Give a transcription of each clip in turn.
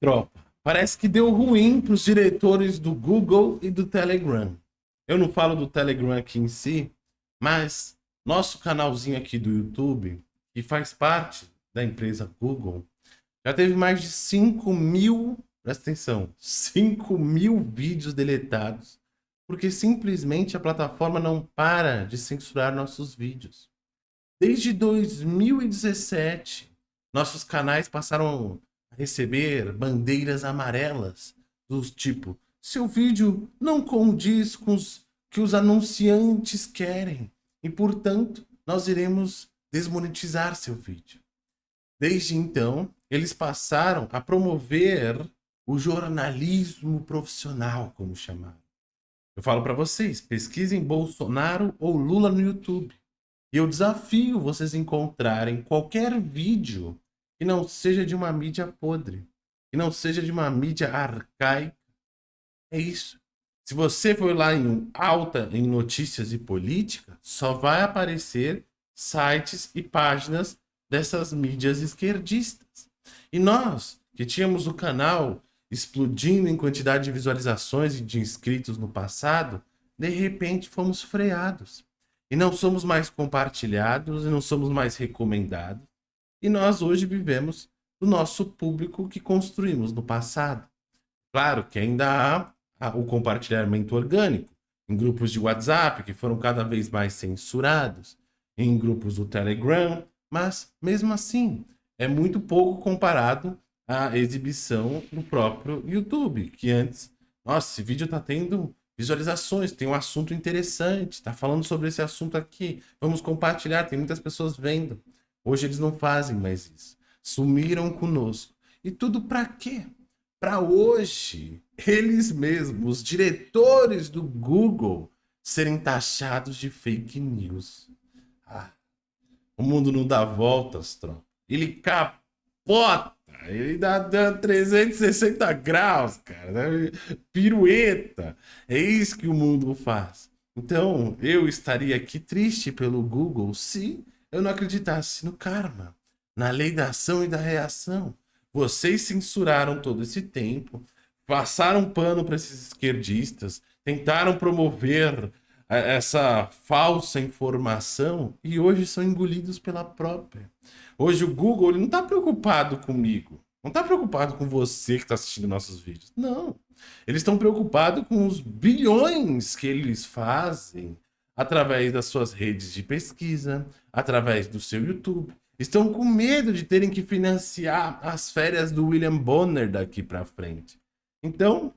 Tropa, parece que deu ruim para os diretores do Google e do Telegram. Eu não falo do Telegram aqui em si, mas nosso canalzinho aqui do YouTube, que faz parte da empresa Google, já teve mais de 5 mil, presta atenção, 5 mil vídeos deletados, porque simplesmente a plataforma não para de censurar nossos vídeos. Desde 2017, nossos canais passaram receber bandeiras amarelas dos tipo seu vídeo não condiz com os que os anunciantes querem e, portanto, nós iremos desmonetizar seu vídeo. Desde então, eles passaram a promover o jornalismo profissional, como chamaram. Eu falo para vocês, pesquisem Bolsonaro ou Lula no YouTube. E eu desafio vocês encontrarem qualquer vídeo que não seja de uma mídia podre, que não seja de uma mídia arcaica. É isso. Se você for lá em alta em notícias e política, só vai aparecer sites e páginas dessas mídias esquerdistas. E nós, que tínhamos o canal explodindo em quantidade de visualizações e de inscritos no passado, de repente fomos freados. E não somos mais compartilhados e não somos mais recomendados. E nós hoje vivemos do nosso público que construímos no passado. Claro que ainda há o compartilhamento orgânico em grupos de WhatsApp que foram cada vez mais censurados, em grupos do Telegram, mas mesmo assim é muito pouco comparado à exibição do próprio YouTube, que antes, nossa, esse vídeo está tendo visualizações, tem um assunto interessante, está falando sobre esse assunto aqui, vamos compartilhar, tem muitas pessoas vendo. Hoje eles não fazem mais isso. Sumiram conosco. E tudo para quê? Para hoje, eles mesmos, os diretores do Google, serem taxados de fake news. Ah, o mundo não dá voltas, tropa. Ele capota. Ele dá, dá 360 graus, cara. Né? Pirueta. É isso que o mundo faz. Então, eu estaria aqui triste pelo Google se eu não acreditasse no karma, na lei da ação e da reação. Vocês censuraram todo esse tempo, passaram pano para esses esquerdistas, tentaram promover é, essa falsa informação e hoje são engolidos pela própria. Hoje o Google ele não está preocupado comigo, não está preocupado com você que está assistindo nossos vídeos. Não. Eles estão preocupados com os bilhões que eles fazem através das suas redes de pesquisa, através do seu YouTube. Estão com medo de terem que financiar as férias do William Bonner daqui para frente. Então,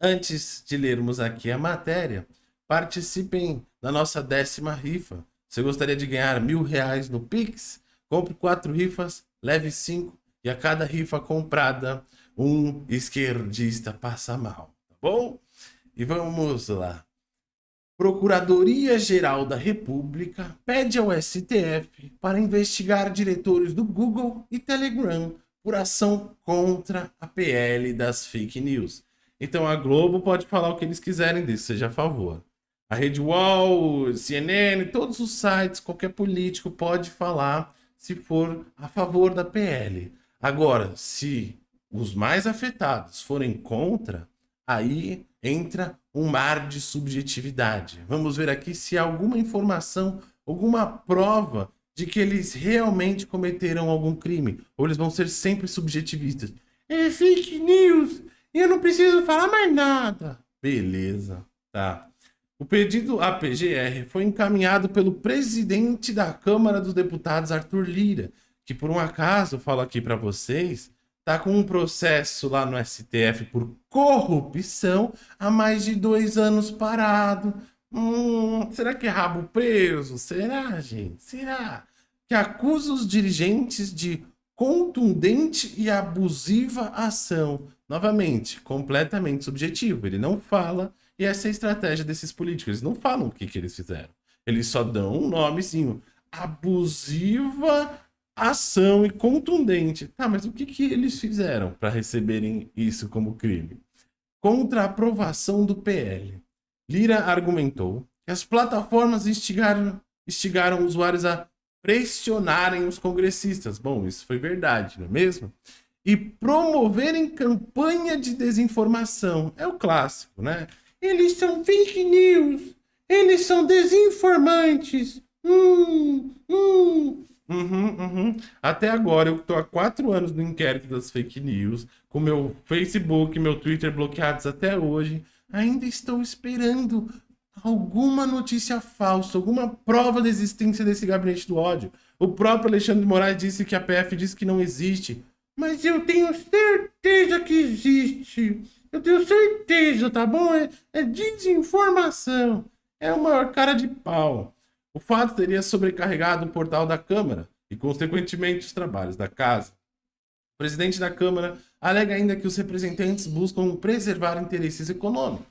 antes de lermos aqui a matéria, participem da nossa décima rifa. Você gostaria de ganhar mil reais no Pix? Compre quatro rifas, leve cinco e a cada rifa comprada, um esquerdista passa mal, tá bom? E vamos lá. Procuradoria-Geral da República pede ao STF para investigar diretores do Google e Telegram por ação contra a PL das fake news. Então a Globo pode falar o que eles quiserem disso, seja a favor. A Rede Wall, CNN, todos os sites, qualquer político pode falar se for a favor da PL. Agora, se os mais afetados forem contra, aí entra um mar de subjetividade. Vamos ver aqui se há alguma informação, alguma prova de que eles realmente cometeram algum crime. Ou eles vão ser sempre subjetivistas. É fake news, eu não preciso falar mais nada. Beleza, tá. O pedido à PGR foi encaminhado pelo presidente da Câmara dos Deputados, Arthur Lira, que por um acaso, falo aqui para vocês, tá com um processo lá no STF por corrupção há mais de dois anos parado. Hum, será que é rabo preso? Será, gente? Será? Que acusa os dirigentes de contundente e abusiva ação. Novamente, completamente subjetivo. Ele não fala e essa é a estratégia desses políticos. Eles não falam o que, que eles fizeram. Eles só dão um nomezinho. Abusiva ação e contundente. Tá, mas o que, que eles fizeram para receberem isso como crime? Contra a aprovação do PL. Lira argumentou que as plataformas instigaram, instigaram usuários a pressionarem os congressistas. Bom, isso foi verdade, não é mesmo? e promoverem campanha de desinformação. É o clássico, né? Eles são fake news, eles são desinformantes. Hum, hum. Uhum, uhum. Até agora, eu estou há quatro anos no inquérito das fake news, com meu Facebook, meu Twitter bloqueados até hoje. Ainda estou esperando alguma notícia falsa, alguma prova da existência desse gabinete do ódio. O próprio Alexandre de Moraes disse que a PF disse que não existe. Mas eu tenho certeza que existe. Eu tenho certeza, tá bom? É, é desinformação. É o maior cara de pau. O fato teria sobrecarregado o portal da Câmara e, consequentemente, os trabalhos da Casa. O presidente da Câmara alega ainda que os representantes buscam preservar interesses econômicos.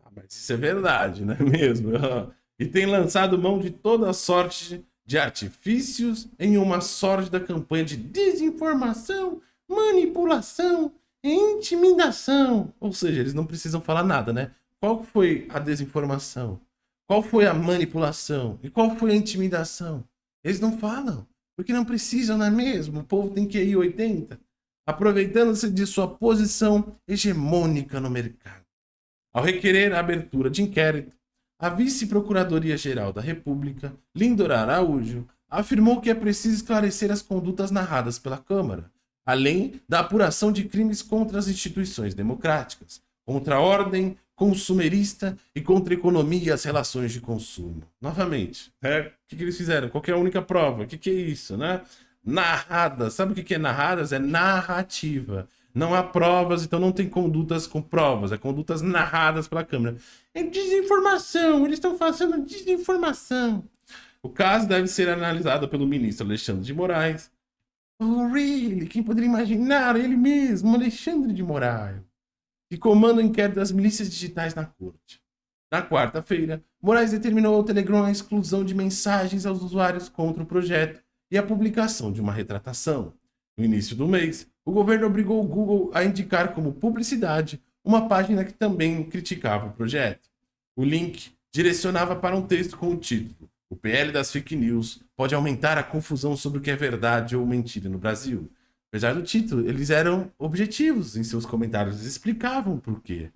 Ah, mas isso é verdade, não é mesmo? e tem lançado mão de toda sorte de artifícios em uma sórdida campanha de desinformação, manipulação e intimidação. Ou seja, eles não precisam falar nada, né? Qual foi a desinformação? Qual foi a manipulação? E qual foi a intimidação? Eles não falam, porque não precisam, não é mesmo? O povo tem que ir 80, aproveitando-se de sua posição hegemônica no mercado. Ao requerer a abertura de inquérito, a vice-procuradoria-geral da República, Lindora Araújo, afirmou que é preciso esclarecer as condutas narradas pela Câmara, além da apuração de crimes contra as instituições democráticas, contra a ordem consumerista e contra a economia e as relações de consumo. Novamente, né? o que, que eles fizeram? Qual é a única prova? O que, que é isso? Né? Narradas. Sabe o que, que é narradas? É narrativa. Não há provas, então não tem condutas com provas, é condutas narradas pela Câmara. É desinformação, eles estão fazendo desinformação. O caso deve ser analisado pelo ministro Alexandre de Moraes. Oh, really? Quem poderia imaginar? Ele mesmo, Alexandre de Moraes que comanda o inquérito das milícias digitais na corte. Na quarta-feira, Moraes determinou ao Telegram a exclusão de mensagens aos usuários contra o projeto e a publicação de uma retratação. No início do mês, o governo obrigou o Google a indicar como publicidade uma página que também criticava o projeto. O link direcionava para um texto com o título O PL das fake news pode aumentar a confusão sobre o que é verdade ou mentira no Brasil. Apesar do título, eles eram objetivos em seus comentários, eles explicavam por quê.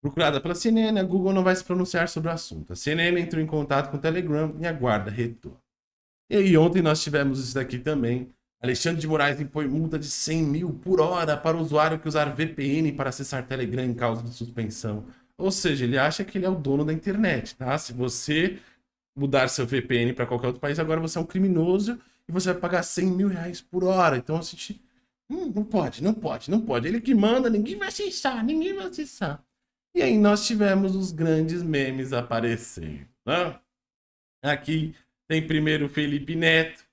Procurada pela CNN, a Google não vai se pronunciar sobre o assunto. A CNN entrou em contato com o Telegram e aguarda retorno. E aí, ontem nós tivemos isso daqui também. Alexandre de Moraes impõe multa de 100 mil por hora para o usuário que usar VPN para acessar Telegram em causa de suspensão. Ou seja, ele acha que ele é o dono da internet, tá? Se você mudar seu VPN para qualquer outro país, agora você é um criminoso e você vai pagar 100 mil reais por hora. Então, a gente Hum, não pode, não pode, não pode. Ele que manda, ninguém vai acessar, ninguém vai acessar. E aí nós tivemos os grandes memes aparecendo. Né? Aqui tem primeiro Felipe Neto,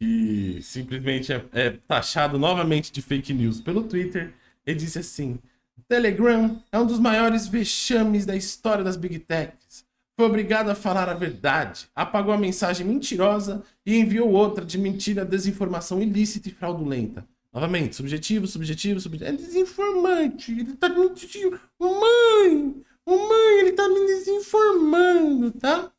que simplesmente é, é taxado novamente de fake news pelo Twitter. Ele disse assim: Telegram é um dos maiores vexames da história das Big Techs. Foi obrigado a falar a verdade, apagou a mensagem mentirosa e enviou outra de mentira, desinformação ilícita e fraudulenta. Novamente, subjetivo, subjetivo, subjetivo. É desinformante. Ele tá me dizendo. Mãe! Mãe, ele tá me desinformando, tá?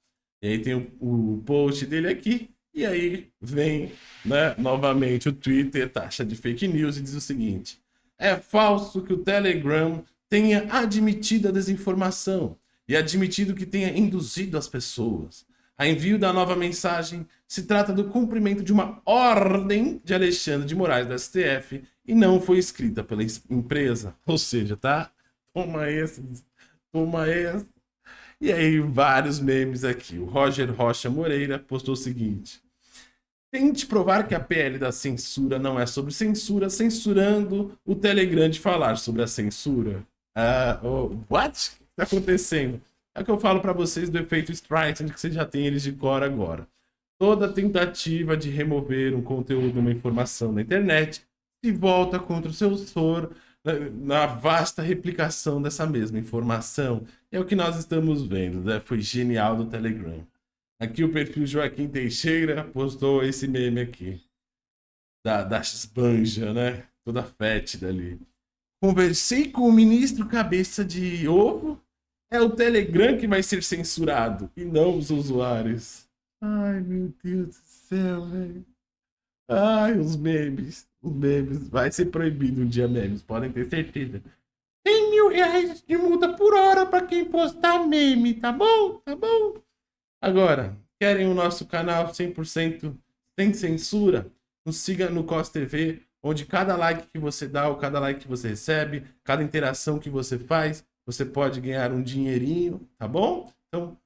E aí tem o, o post dele aqui. E aí vem, né, novamente o Twitter, taxa de fake news, e diz o seguinte: é falso que o Telegram tenha admitido a desinformação e admitido que tenha induzido as pessoas. A envio da nova mensagem se trata do cumprimento de uma ordem de Alexandre de Moraes do STF e não foi escrita pela empresa. Ou seja, tá? Toma esse, toma esse. E aí, vários memes aqui. O Roger Rocha Moreira postou o seguinte. Tente provar que a PL da censura não é sobre censura, censurando o Telegram de falar sobre a censura. Uh, oh, what? O que está acontecendo? É o que eu falo para vocês do efeito Streisand, que você já tem eles de cor agora. Toda tentativa de remover um conteúdo, uma informação na internet, se volta contra o seu autor na vasta replicação dessa mesma informação. É o que nós estamos vendo, né? Foi genial do Telegram. Aqui o perfil Joaquim Teixeira postou esse meme aqui. Da, da esbanja, né? Toda fétida ali. Conversei com o ministro cabeça de ovo é o Telegram que vai ser censurado e não os usuários. Ai, meu Deus do céu, velho. Ai, os memes. memes. Vai ser proibido um dia memes, podem ter certeza. Tem mil reais de multa por hora pra quem postar meme, tá bom? Tá bom? Agora, querem o nosso canal 100% sem censura? Nos siga no COS TV, onde cada like que você dá ou cada like que você recebe, cada interação que você faz, você pode ganhar um dinheirinho, tá bom? Então,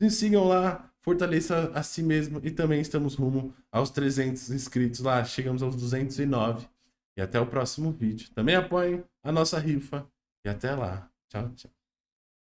nos sigam lá, fortaleça a si mesmo e também estamos rumo aos 300 inscritos lá, chegamos aos 209. E até o próximo vídeo. Também apoiem a nossa rifa e até lá. Tchau, tchau.